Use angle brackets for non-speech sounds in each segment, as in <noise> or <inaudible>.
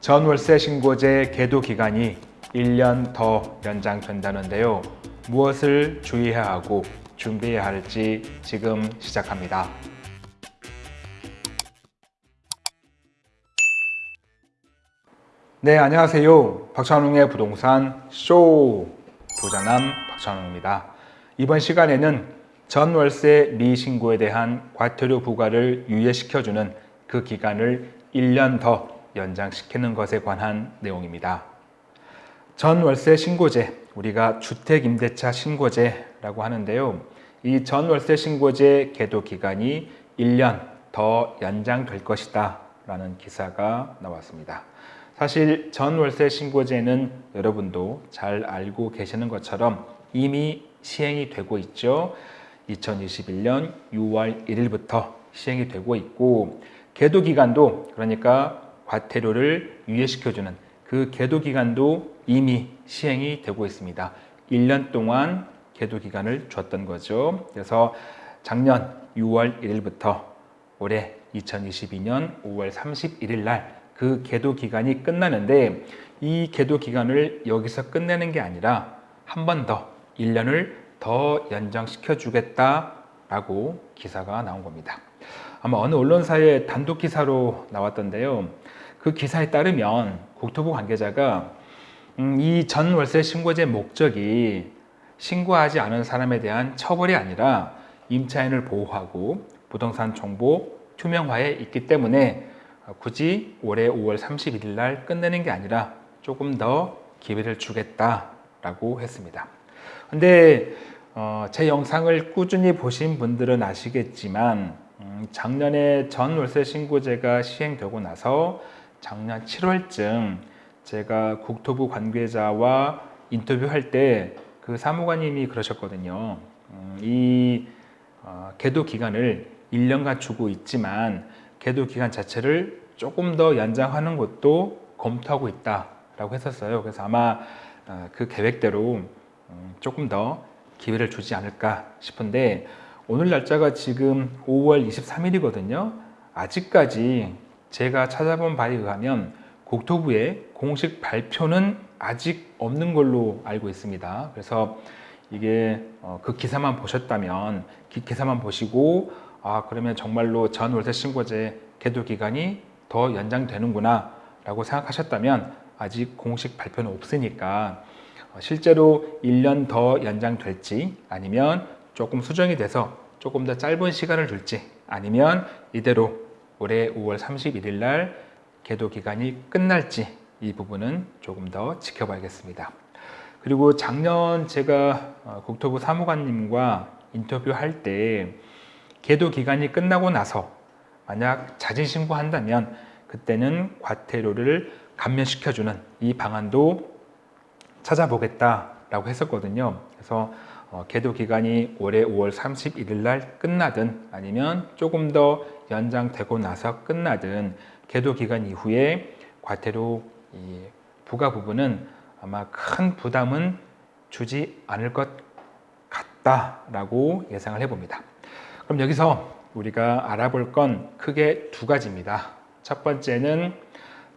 전월세 신고제 계도 기간이 1년 더 연장된다는데요. 무엇을 주의해야 하고 준비해야 할지 지금 시작합니다. 네, 안녕하세요. 박찬웅의 부동산 쇼 부자남 박찬웅입니다. 이번 시간에는 전월세 미신고에 대한 과태료 부과를 유예시켜주는 그 기간을 1년 더 연장시키는 것에 관한 내용입니다. 전월세 신고제, 우리가 주택임대차 신고제라고 하는데요. 이 전월세 신고제 계도 기간이 1년 더 연장될 것이다 라는 기사가 나왔습니다. 사실 전월세 신고제는 여러분도 잘 알고 계시는 것처럼 이미 시행이 되고 있죠. 2021년 6월 1일부터 시행이 되고 있고 계도 기간도 그러니까 과태료를 유예시켜주는 그 계도 기간도 이미 시행이 되고 있습니다. 1년 동안 계도 기간을 줬던 거죠. 그래서 작년 6월 1일부터 올해 2022년 5월 31일 날 그 계도 기간이 끝나는데 이 계도 기간을 여기서 끝내는 게 아니라 한 번 더 1년을 더 연장시켜 주겠다라고 기사가 나온 겁니다. 아마 어느 언론사의 단독 기사로 나왔던데요. 그 기사에 따르면 국토부 관계자가 음, 이 전 월세 신고제 목적이 신고하지 않은 사람에 대한 처벌이 아니라 임차인을 보호하고 부동산 정보 투명화에 있기 때문에 굳이 올해 5월 31일 날 끝내는 게 아니라 조금 더 기회를 주겠다라고 했습니다. 근데 어, 제 영상을 꾸준히 보신 분들은 아시겠지만 음, 작년에 전월세 신고제가 시행되고 나서 작년 7월쯤 제가 국토부 관계자와 인터뷰할 때 그 사무관님이 그러셨거든요. 음, 이 어, 계도 기간을 1년간 주고 있지만 계도 기간 자체를 조금 더 연장하는 것도 검토하고 있다라고 했었어요. 그래서 아마 어, 그 계획대로 음, 조금 더 기회를 주지 않을까 싶은데 오늘 날짜가 지금 5월 23일이거든요. 아직까지 제가 찾아본 바에 의하면 국토부의 공식 발표는 아직 없는 걸로 알고 있습니다. 그래서 이게 어, 그 기사만 보셨다면 기사만 보시고 아 그러면 정말로 전 월세 신고제 계도 기간이 더 연장되는구나 라고 생각하셨다면 아직 공식 발표는 없으니까 어, 실제로 1년 더 연장될지 아니면 조금 수정이 돼서 조금 더 짧은 시간을 둘지 아니면 이대로 올해 5월 31일 날 계도 기간이 끝날지 이 부분은 조금 더 지켜봐야겠습니다. 그리고 작년 제가 어, 국토부 사무관님과 인터뷰할 때 계도 기간이 끝나고 나서 만약 자진 신고한다면 그때는 과태료를 감면시켜주는 이 방안도 찾아보겠다라고 했었거든요. 그래서 어, 계도 기간이 올해 5월 31일 날 끝나든 아니면 조금 더 연장되고 나서 끝나든 계도 기간 이후에 과태료 부과 부분은 아마 큰 부담은 주지 않을 것 같다라고 예상을 해봅니다. 그럼 여기서 우리가 알아볼 건 크게 두 가지입니다. 첫 번째는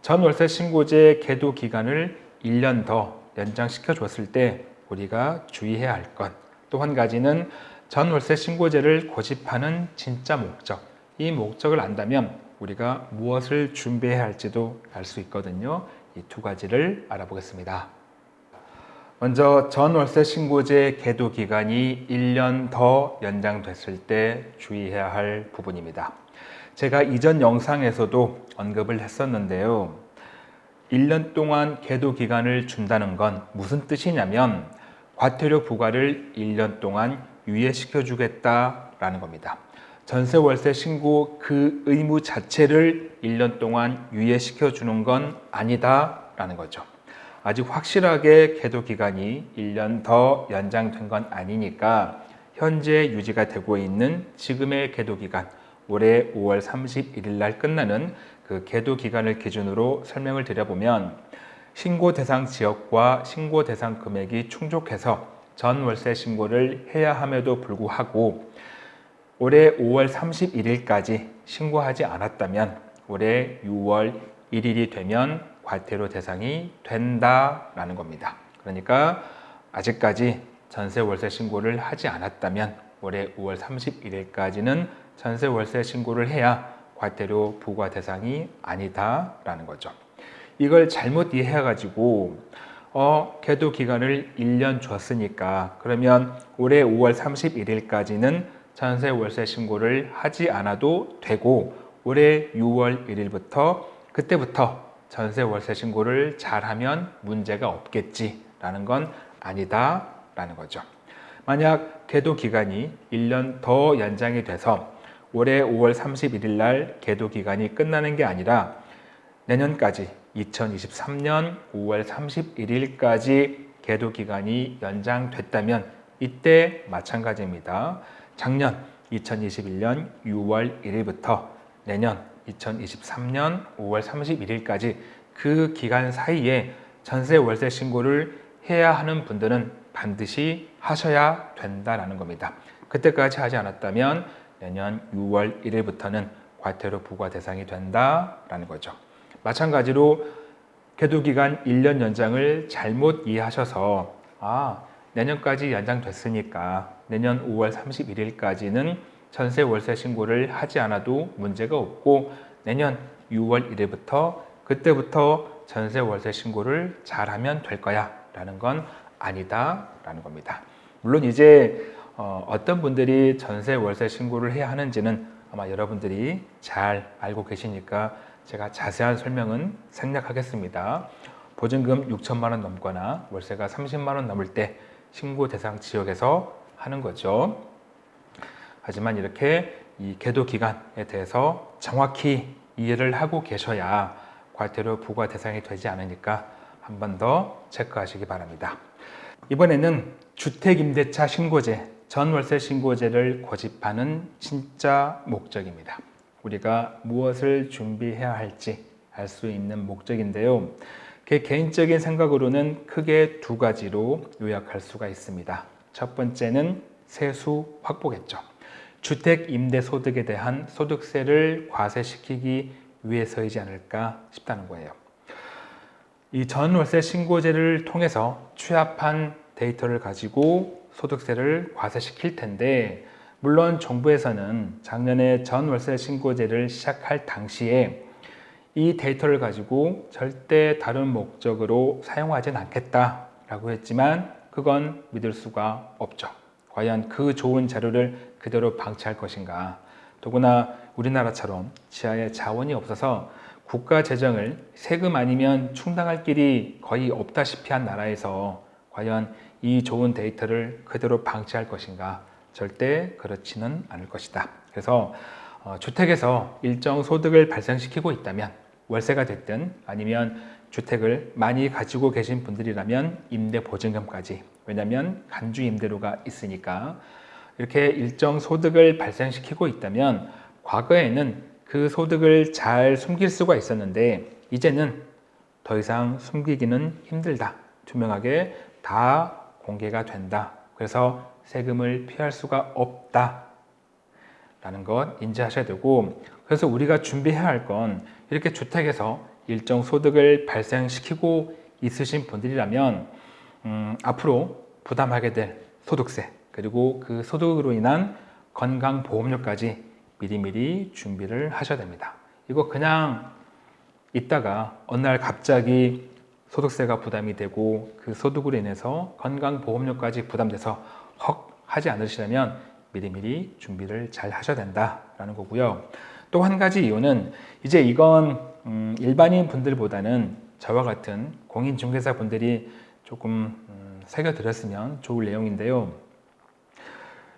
전월세 신고제 계도 기간을 1년 더 연장시켜 줬을 때 우리가 주의해야 할 것. 또 한 가지는 전월세 신고제를 고집하는 진짜 목적. 이 목적을 안다면 우리가 무엇을 준비해야 할지도 알 수 있거든요. 이 두 가지를 알아보겠습니다. 먼저 전월세 신고제 계도 기간이 1년 더 연장됐을 때 주의해야 할 부분입니다. 제가 이전 영상에서도 언급을 했었는데요. 1년 동안 계도 기간을 준다는 건 무슨 뜻이냐면 과태료 부과를 1년 동안 유예시켜 주겠다라는 겁니다. 전세 월세 신고 그 의무 자체를 1년 동안 유예시켜 주는 건 아니다라는 거죠. 아직 확실하게 계도 기간이 1년 더 연장된 건 아니니까 현재 유지가 되고 있는 지금의 계도 기간 올해 5월 31일 날 끝나는 그 계도 기간을 기준으로 설명을 드려보면 신고 대상 지역과 신고 대상 금액이 충족해서 전 월세 신고를 해야 함에도 불구하고 올해 5월 31일까지 신고하지 않았다면 올해 6월 1일이 되면 과태료 대상이 된다라는 겁니다. 그러니까 아직까지 전세 월세 신고를 하지 않았다면 올해 5월 31일까지는 전세 월세 신고를 해야 과태료 부과 대상이 아니다라는 거죠. 이걸 잘못 이해해가지고 어, 계도 기간을 1년 줬으니까 그러면 올해 5월 31일까지는 전세 월세 신고를 하지 않아도 되고 올해 6월 1일부터 그때부터 전세 월세 신고를 잘하면 문제가 없겠지라는 건 아니다라는 거죠. 만약 계도 기간이 1년 더 연장이 돼서 올해 5월 31일 날 계도 기간이 끝나는 게 아니라 내년까지 2023년 5월 31일까지 계도 기간이 연장됐다면 이때 마찬가지입니다. 작년 2021년 6월 1일부터 내년 2023년 5월 31일까지 그 기간 사이에 전세 월세 신고를 해야 하는 분들은 반드시 하셔야 된다라는 겁니다. 그때까지 하지 않았다면 내년 6월 1일부터는 과태료 부과 대상이 된다라는 거죠. 마찬가지로 계도기간 1년 연장을 잘못 이해하셔서 아 내년까지 연장됐으니까 내년 5월 31일까지는 전세 월세 신고를 하지 않아도 문제가 없고 내년 6월 1일부터 그때부터 전세 월세 신고를 잘하면 될 거야 라는 건 아니다 라는 겁니다 물론 이제 어, 어떤 분들이 전세 월세 신고를 해야 하는지는 아마 여러분들이 잘 알고 계시니까 제가 자세한 설명은 생략하겠습니다. 보증금 6천만 원 넘거나 월세가 30만 원 넘을 때 신고 대상 지역에서 하는 거죠. 하지만 이렇게 이 계도 기간에 대해서 정확히 이해를 하고 계셔야 과태료 부과 대상이 되지 않으니까 한 번 더 체크하시기 바랍니다. 이번에는 주택임대차 신고제, 전월세 신고제를 고집하는 진짜 목적입니다. 우리가 무엇을 준비해야 할지 알 수 있는 목적인데요. 그 개인적인 생각으로는 크게 두 가지로 요약할 수가 있습니다. 첫 번째는 세수 확보겠죠. 주택 임대 소득에 대한 소득세를 과세시키기 위해서이지 않을까 싶다는 거예요. 이 전월세 신고제를 통해서 취합한 데이터를 가지고 소득세를 과세시킬 텐데 물론 정부에서는 작년에 전월세 신고제를 시작할 당시에 이 데이터를 가지고 절대 다른 목적으로 사용하진 않겠다라고 했지만 그건 믿을 수가 없죠. 과연 그 좋은 자료를 그대로 방치할 것인가. 더구나 우리나라처럼 지하에 자원이 없어서 국가 재정을 세금 아니면 충당할 길이 거의 없다시피 한 나라에서 과연 이 좋은 데이터를 그대로 방치할 것인가 절대 그렇지는 않을 것이다. 그래서 어, 주택에서 일정 소득을 발생시키고 있다면 월세가 됐든 아니면 주택을 많이 가지고 계신 분들이라면 임대 보증금까지. 왜냐하면 간주 임대료가 있으니까. 이렇게 일정 소득을 발생시키고 있다면 과거에는 그 소득을 잘 숨길 수가 있었는데 이제는 더 이상 숨기기는 힘들다. 투명하게 다 공개가 된다. 그래서 세금을 피할 수가 없다. 라는 것 인지하셔야 되고 그래서 우리가 준비해야 할 건 이렇게 주택에서 일정 소득을 발생시키고 있으신 분들이라면 음, 앞으로 부담하게 될 소득세 그리고 그 소득으로 인한 건강보험료까지 미리미리 준비를 하셔야 됩니다 이거 그냥 있다가 어느 날 갑자기 소득세가 부담이 되고 그 소득으로 인해서 건강보험료까지 부담돼서 헉 하지 않으시려면 미리미리 준비를 잘 하셔야 된다라는 거고요. 또 한 가지 이유는 이제 이건 음, 일반인 분들보다는 저와 같은 공인중개사 분들이 조금 음, 새겨들었으면 좋을 내용인데요.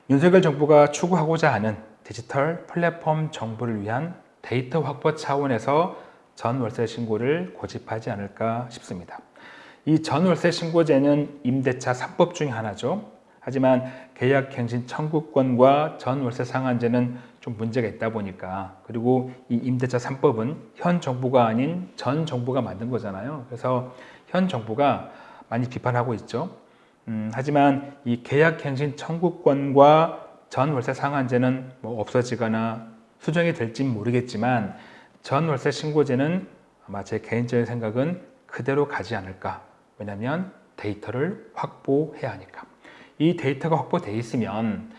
윤석열 정부가 추구하고자 하는 디지털 플랫폼 정부를 위한 데이터 확보 차원에서 전월세 신고를 고집하지 않을까 싶습니다. 이 전월세 신고제는 임대차 3법 중에 하나죠. 하지만 계약갱신 청구권과 전월세 상한제는 좀 문제가 있다 보니까 그리고 이 임대차 3법은 현 정부가 아닌 전 정부가 만든 거잖아요. 그래서 현 정부가 많이 비판하고 있죠. 음, 하지만 이 계약갱신 청구권과 전월세 상한제는 뭐 없어지거나 수정이 될지 모르겠지만 전월세 신고제는 아마 제 개인적인 생각은 그대로 가지 않을까. 왜냐하면 데이터를 확보해야 하니까. 이 데이터가 확보되어 있으면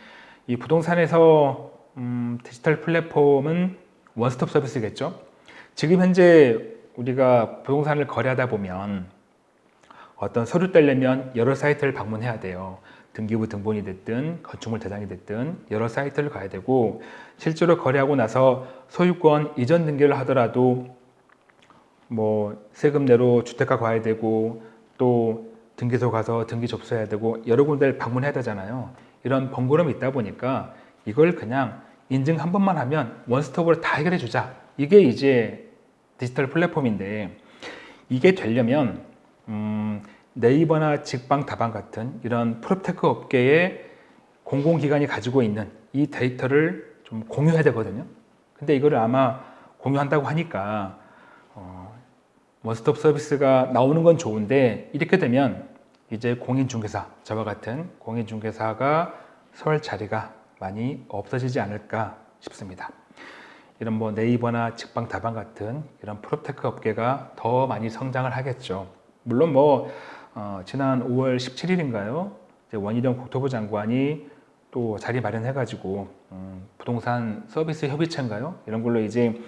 이 부동산에서 음, 디지털 플랫폼은 원스톱 서비스겠죠. 지금 현재 우리가 부동산을 거래하다 보면 어떤 서류 떼려면 여러 사이트를 방문해야 돼요. 등기부 등본이 됐든 건축물 대장이 됐든 여러 사이트를 가야 되고 실제로 거래하고 나서 소유권 이전 등기를 하더라도 뭐 세금 내러 주택과 가야 되고 또 등기소 가서 등기 접수해야 되고 여러 군데를 방문해야 되잖아요. 이런 번거로움이 있다 보니까 이걸 그냥 인증 한 번만 하면 원스톱으로 다 해결해 주자. 이게 이제 디지털 플랫폼인데 이게 되려면 음, 네이버나 직방 다방 같은 이런 proptech 업계의 공공기관이 가지고 있는 이 데이터를 좀 공유해야 되거든요. 근데 이거를 아마 공유한다고 하니까 어, 원스톱 서비스가 나오는 건 좋은데 이렇게 되면 이제 공인중개사 저와 같은 공인중개사가 설 자리가 많이 없어지지 않을까 싶습니다. 이런 뭐 네이버나 직방 다방 같은 이런 proptech 업계가 더 많이 성장을 하겠죠. 물론 뭐 어, 지난 5월 17일인가요? 원희룡 국토부 장관이 또 자리 마련해가지고 음, 부동산 서비스 협의체인가요? 이런 걸로 이제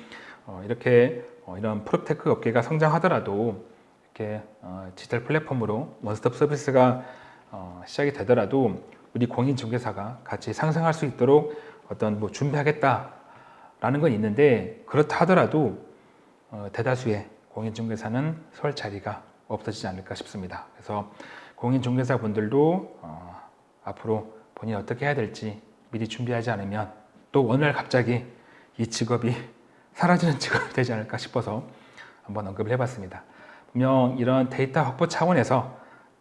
어, 이렇게 어, 이런 proptech 업계가 성장하더라도 이렇게 어, 디지털 플랫폼으로 원스톱 서비스가 어, 시작이 되더라도 우리 공인중개사가 같이 상승할 수 있도록 어떤 뭐 준비하겠다라는 건 있는데 그렇다 하더라도 어, 대다수의 공인중개사는 설 자리가 없어지지 않을까 싶습니다. 그래서 공인중개사 분들도 어, 앞으로 본인이 어떻게 해야 될지 미리 준비하지 않으면 또 어느 날 갑자기 이 직업이 <laughs> 사라지는 <laughs> 직업이 되지 않을까 싶어서 한번 언급을 해봤습니다. 분명 이런 데이터 확보 차원에서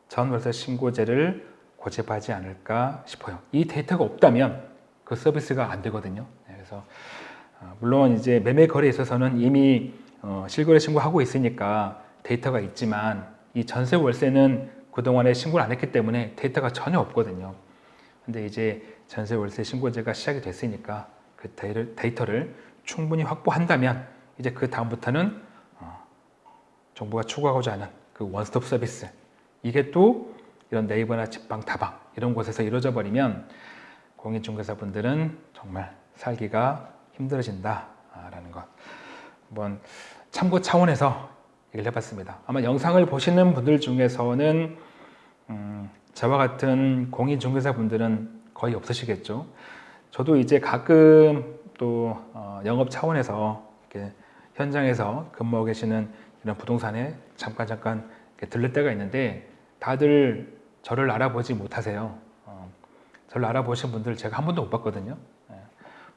전월세 신고제를 고집하지 않을까 싶어요. 이 데이터가 없다면 그 서비스가 안 되거든요. 네, 그래서 어, 물론 이제 매매 거래에 있어서는 이미 어, 실거래 신고하고 있으니까 데이터가 있지만 이 전세 월세는 그동안에 신고를 안 했기 때문에 데이터가 전혀 없거든요. 근데 이제 전세 월세 신고제가 시작이 됐으니까 그 데이터를 충분히 확보한다면 이제 그 다음부터는 어, 정부가 추구하고자 하는 그 원스톱 서비스 이게 또 이런 네이버나 직방 다방 이런 곳에서 이루어져 버리면 공인중개사분들은 정말 살기가 힘들어진다라는 것 한번 참고 차원에서 얘기를 해봤습니다. 아마 영상을 보시는 분들 중에서는 음, 저와 같은 공인중개사분들은 거의 없으시겠죠. 저도 이제 가끔 또 어, 영업 차원에서 이렇게 현장에서 근무하고 계시는 이런 부동산에 잠깐 잠깐 들릴 때가 있는데 다들 저를 알아보지 못하세요. 어, 저를 알아보신 분들 제가 한 번도 못 봤거든요. 예.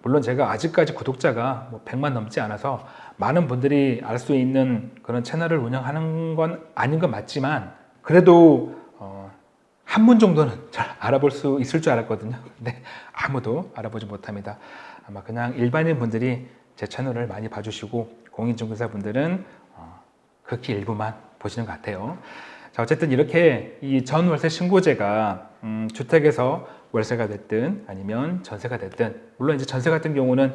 물론 제가 아직까지 구독자가 뭐 100만 넘지 않아서 많은 분들이 알 수 있는 그런 채널을 운영하는 건 아닌 건 맞지만 그래도 어, 한 분 정도는 잘 알아볼 수 있을 줄 알았거든요. <laughs> 근데 아무도 알아보지 못합니다. 아마 그냥 일반인 분들이 제 채널을 많이 봐주시고 공인중개사 분들은 어, 극히 일부만 보시는 것 같아요. 자 어쨌든 이렇게 이 전월세 신고제가 음, 주택에서 월세가 됐든 아니면 전세가 됐든 물론 이제 전세 같은 경우는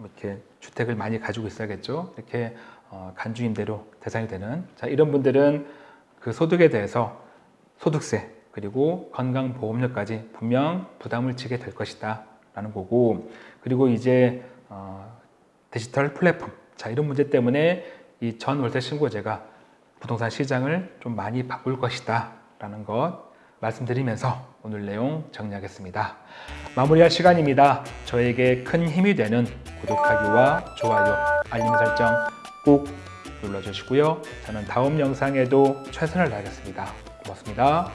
이렇게 주택을 많이 가지고 있어야겠죠. 이렇게 어, 간주임대로 대상이 되는 자 이런 분들은 그 소득에 대해서 소득세 그리고 건강보험료까지 분명 부담을 지게 될 것이다 라는 거고 그리고 이제 어, 디지털 플랫폼 자 이런 문제 때문에 이 전월세 신고제가 부동산 시장을 좀 많이 바꿀 것이다 라는 것 말씀드리면서 오늘 내용 정리하겠습니다. 마무리할 시간입니다. 저에게 큰 힘이 되는 구독하기와 좋아요, 알림 설정 꼭 눌러주시고요. 저는 다음 영상에도 최선을 다하겠습니다. 고맙습니다.